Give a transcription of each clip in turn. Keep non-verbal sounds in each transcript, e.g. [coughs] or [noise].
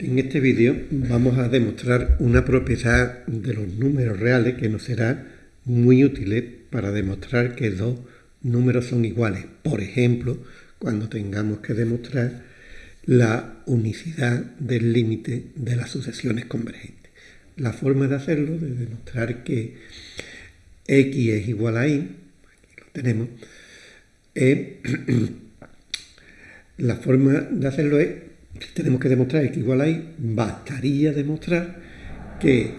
En este vídeo vamos a demostrar una propiedad de los números reales que nos será muy útil para demostrar que dos números son iguales. Por ejemplo, cuando tengamos que demostrar la unicidad del límite de las sucesiones convergentes. La forma de hacerlo, de demostrar que x es igual a y, aquí lo tenemos, [clears throat] la forma de hacerlo es tenemos que demostrar que igual a y, bastaría demostrar que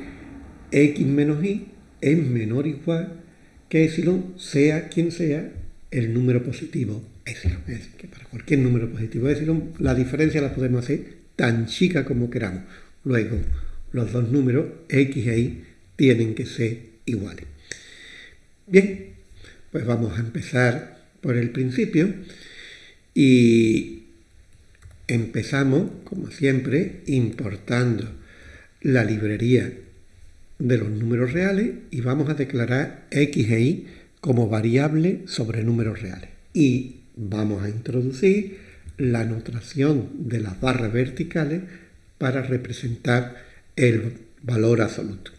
x menos y es menor o igual que epsilon, sea quien sea el número positivo epsilon. Es decir, que para cualquier número positivo epsilon, la diferencia la podemos hacer tan chica como queramos. Luego, los dos números, x e y, tienen que ser iguales. Bien, pues vamos a empezar por el principio y Empezamos, como siempre, importando la librería de los números reales y vamos a declarar x e y como variable sobre números reales. Y vamos a introducir la notación de las barras verticales para representar el valor absoluto.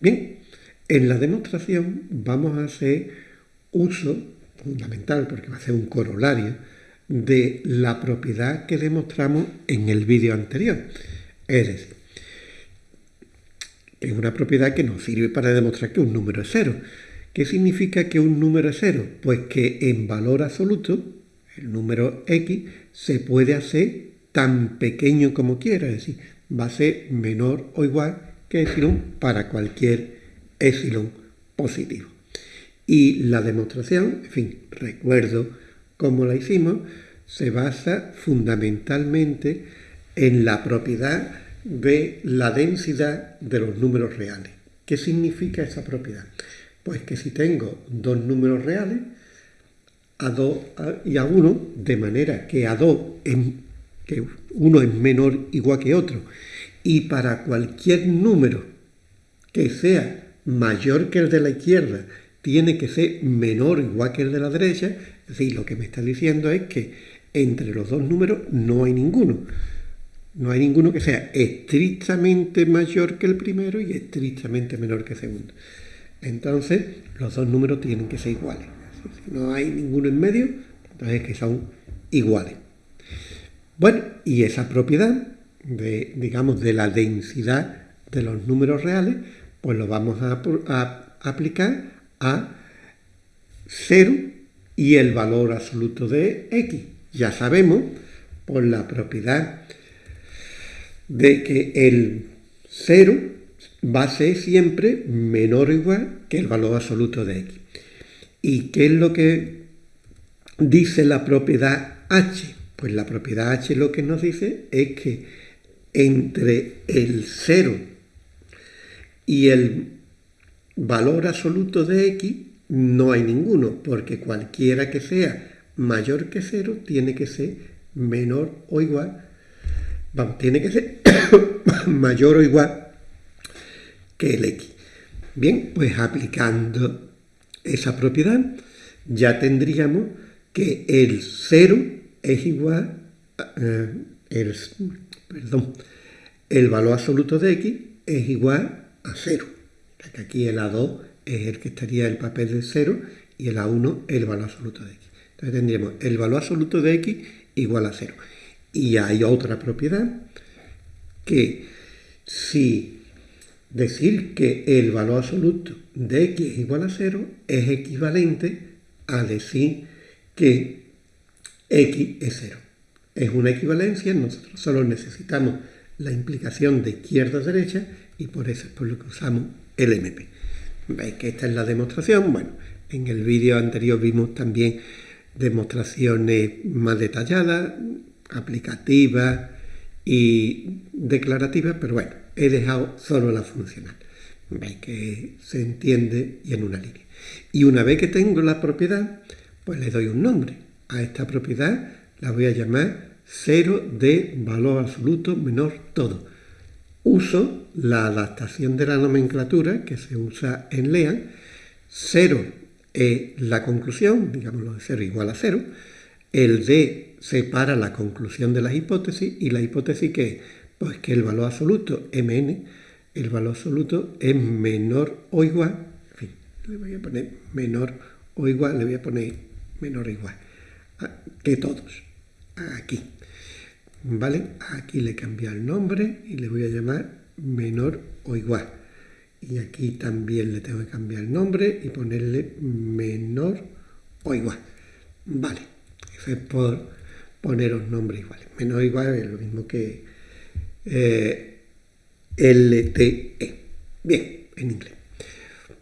Bien, en la demostración vamos a hacer uso fundamental, porque va a ser un corolario, de la propiedad que demostramos en el vídeo anterior. Es decir, es una propiedad que nos sirve para demostrar que un número es cero. ¿Qué significa que un número es cero? Pues que en valor absoluto, el número x se puede hacer tan pequeño como quiera, es decir, va a ser menor o igual que epsilon para cualquier epsilon positivo. Y la demostración, en fin, recuerdo como la hicimos, se basa fundamentalmente en la propiedad de la densidad de los números reales. ¿Qué significa esa propiedad? Pues que si tengo dos números reales, a 2 y a 1, de manera que a 2 que uno es menor igual que otro, y para cualquier número que sea mayor que el de la izquierda, tiene que ser menor igual que el de la derecha, es decir, lo que me está diciendo es que entre los dos números no hay ninguno. No hay ninguno que sea estrictamente mayor que el primero y estrictamente menor que el segundo. Entonces, los dos números tienen que ser iguales. Si no hay ninguno en medio, entonces es que son iguales. Bueno, y esa propiedad de, digamos, de la densidad de los números reales, pues lo vamos a, a aplicar a 0 y el valor absoluto de x. Ya sabemos por la propiedad de que el 0 va a ser siempre menor o igual que el valor absoluto de x. ¿Y qué es lo que dice la propiedad h? Pues la propiedad h lo que nos dice es que entre el 0 y el valor absoluto de x no hay ninguno, porque cualquiera que sea mayor que 0 tiene que ser menor o igual, vamos, tiene que ser [coughs] mayor o igual que el x. Bien, pues aplicando esa propiedad ya tendríamos que el 0 es igual, eh, el, perdón, el valor absoluto de x es igual a 0 que aquí el A2 es el que estaría el papel de 0 y el A1 el valor absoluto de x. Entonces tendríamos el valor absoluto de x igual a 0. Y hay otra propiedad que si decir que el valor absoluto de x es igual a 0 es equivalente a decir que x es 0. Es una equivalencia, nosotros solo necesitamos la implicación de izquierda a derecha y por eso es por lo que usamos el MP. Veis que esta es la demostración. Bueno, en el vídeo anterior vimos también demostraciones más detalladas, aplicativas y declarativas, pero bueno, he dejado solo la funcional. Veis que se entiende y en una línea. Y una vez que tengo la propiedad, pues le doy un nombre. A esta propiedad la voy a llamar 0 de valor absoluto menor todo uso la adaptación de la nomenclatura que se usa en LEAN. 0 es la conclusión, digámoslo de 0 igual a 0. El D separa la conclusión de las hipótesis y la hipótesis que Pues que el valor absoluto, mn, el valor absoluto es menor o igual, en fin, le voy a poner menor o igual, le voy a poner menor o igual, que todos, aquí. ¿Vale? Aquí le cambia el nombre y le voy a llamar menor o igual. Y aquí también le tengo que cambiar el nombre y ponerle menor o igual. Vale, eso es por poneros nombres iguales. Menor o igual es lo mismo que eh, LTE. Bien, en inglés.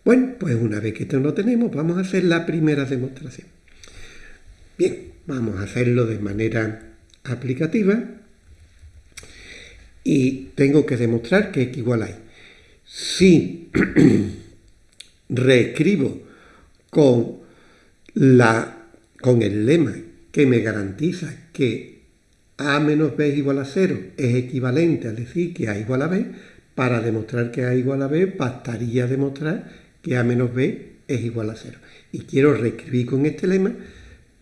Bueno, pues una vez que esto lo tenemos, vamos a hacer la primera demostración. Bien, vamos a hacerlo de manera aplicativa y tengo que demostrar que x igual a y. Si [clears throat] reescribo con, la, con el lema que me garantiza que a menos b es igual a 0 es equivalente a decir que a igual a b, para demostrar que a igual a b bastaría demostrar que a menos b es igual a 0. Y quiero reescribir con este lema,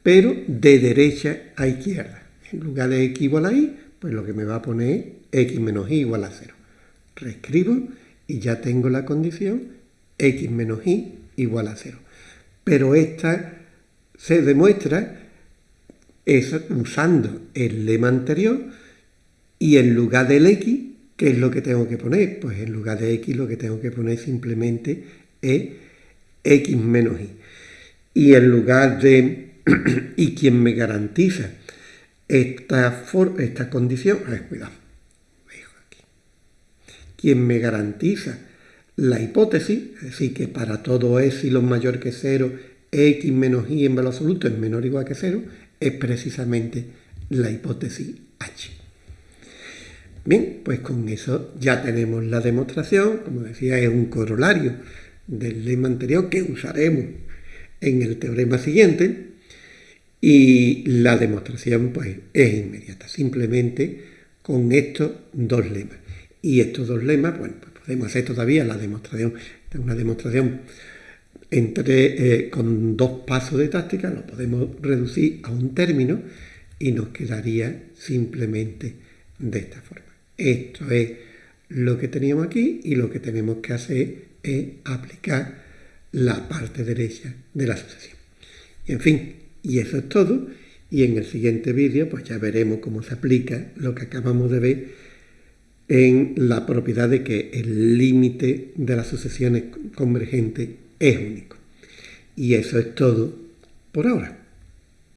pero de derecha a izquierda. En lugar de x igual a y, pues lo que me va a poner x menos y igual a 0. Reescribo y ya tengo la condición x menos y igual a 0. Pero esta se demuestra usando el lema anterior y en lugar del x, ¿qué es lo que tengo que poner? Pues en lugar de x lo que tengo que poner simplemente es x menos y. Y en lugar de [coughs] y quien me garantiza esta, esta condición, a ver, cuidado, quien me garantiza la hipótesis, es decir, que para todo epsilon mayor que cero, x menos y en valor absoluto es menor o igual que cero, es precisamente la hipótesis h. Bien, pues con eso ya tenemos la demostración, como decía, es un corolario del lema anterior que usaremos en el teorema siguiente, y la demostración pues, es inmediata, simplemente con estos dos lemas. Y estos dos lemas, bueno, pues podemos hacer todavía la demostración, una demostración entre, eh, con dos pasos de táctica, lo podemos reducir a un término y nos quedaría simplemente de esta forma. Esto es lo que teníamos aquí y lo que tenemos que hacer es aplicar la parte derecha de la asociación. en fin, y eso es todo. Y en el siguiente vídeo pues ya veremos cómo se aplica lo que acabamos de ver en la propiedad de que el límite de las sucesiones convergentes es único. Y eso es todo por ahora.